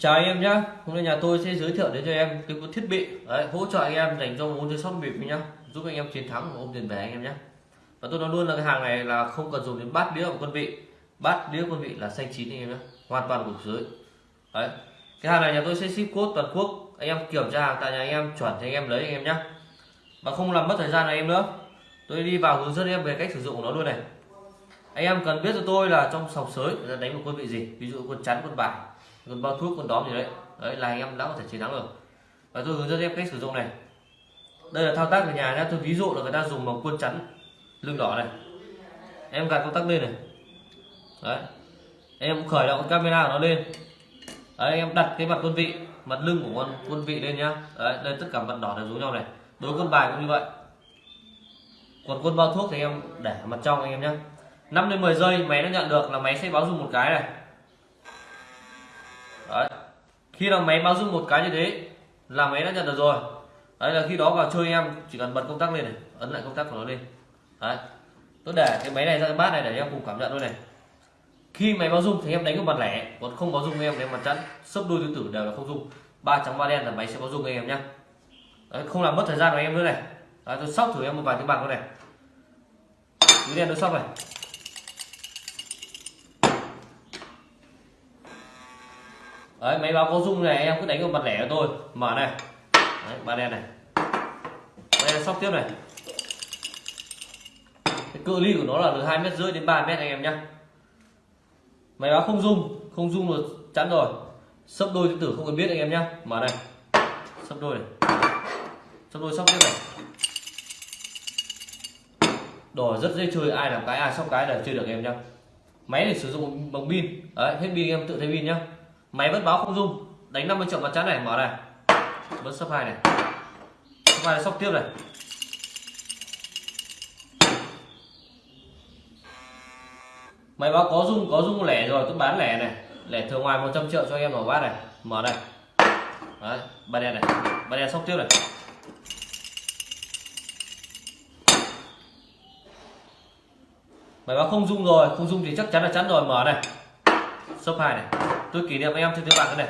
chào anh em nhé hôm nay nhà tôi sẽ giới thiệu đến cho em cái thiết bị đấy, hỗ trợ anh em dành cho môn chơi sóc bịp nhá. Giúp anh em chiến thắng và ôm tiền về anh em nhé và tôi nói luôn là cái hàng này là không cần dùng đến bát đĩa của quân vị. Bát đĩa quân vị là xanh chín anh em nhé hoàn toàn của dưới. Đấy. Cái hàng này nhà tôi sẽ ship code toàn quốc. Anh em kiểm tra hàng tại nhà anh em chuẩn thì anh em lấy anh em nhé và không làm mất thời gian này em nữa. Tôi đi vào hướng dẫn em về cách sử dụng của nó luôn này. Anh em cần biết cho tôi là trong sòng sới người ta đánh một quân vị gì? Ví dụ quân chắn quân bài gần bao thuốc con đóm gì đấy. Đấy là anh em đã có thể chiến thắng được và tôi hướng dẫn em cách sử dụng này. Đây là thao tác ở nhà nhé tôi ví dụ là người ta dùng bằng quân chắn lưng đỏ này. Em gạt công tắc lên này. Đấy. Em cũng khởi động camera của nó lên. Đấy, em đặt cái mặt quân vị mặt lưng của con quân vị lên nhá. Đấy đây tất cả mặt đỏ đều giống nhau này. Đối quân bài cũng như vậy. Còn quân bao thuốc thì em để mặt trong anh em nhé 5 đến 10 giây máy nó nhận được là máy sẽ báo dùng một cái này đấy. Khi nào máy báo rung một cái như thế là máy đã nhận được rồi. Đấy là khi đó vào chơi em chỉ cần bật công tắc lên này ấn lại công tắc của nó lên. Đấy. Tôi để cái máy này ra cái bát này để em cùng cảm nhận luôn này. Khi máy báo rung thì em đánh cái mặt lẻ còn không báo rung em đánh mặt chắn sấp đôi tứ tử đều là không rung ba trắng ba đen là máy sẽ báo rung anh em nhé đấy, không làm mất thời gian của em nữa này. Đấy, tôi sóc thử em một vài cái bằng nữa này. Túi đen tôi sóc này. Đấy máy báo có rung này em cứ đánh vào mặt lẻ của tôi. Mở này. Đấy, ba đen này. Đây sóc tiếp này. Cái cự ly của nó là từ hai mét rưỡi đến 3 mét anh em nhé máy báo không rung không rung được chắn rồi. Sấp đôi tứ tử không cần biết anh em nhé mở này. Sấp đôi này. Sấp đôi sóc tiếp này. Đồ rất dễ chơi ai làm cái ai sóc cái là chơi được em nhá. Máy để sử dụng bằng pin. Đấy hết pin em tự thay pin nhá máy vẫn báo không dung đánh 50 triệu mặt trắng này, mở này. Vẫn sấp hai này. Sấp hai sóc tiếp này. Máy báo có dung có dung lẻ rồi tôi bán lẻ này. Lẻ thường ngoài 100 triệu cho em mở bát này. Mở này. Đấy, ba đen này. Ba đen sóc tiếp này. Máy báo không dung rồi, không dung thì chắc chắn là chắn rồi. Mở này. Sấp hai này tôi kỷ niệm em trên tiếng bạc này.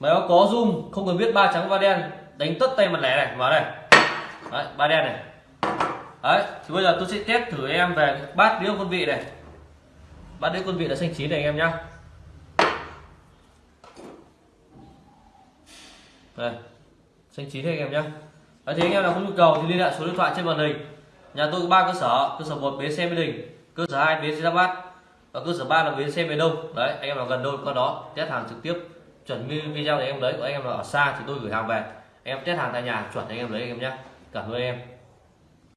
Máy báo có dung không cần biết ba trắng ba đen. Đánh tất tay mặt lẻ này vào đây đấy ba đen này. Đấy thì bây giờ tôi sẽ test thử em về bát đĩa quân vị này. Bát đĩa quân vị là xanh chín này anh em nhá. Đây xanh chín này anh em nhá. Đấy, thì anh em nào có nhu cầu thì liên hệ số điện thoại trên màn hình nhà tôi có ba cơ sở cơ sở một bến xe mỹ đình, cơ sở hai bến xe giáp bát và cơ sở ba là bến xe miền đông. Đấy, anh em nào gần đâu có đó test hàng trực tiếp, chuẩn video để em lấy của anh em nào ở xa thì tôi gửi hàng về. Em test hàng tại nhà, chuẩn anh em lấy anh em nhé. Cảm ơn em.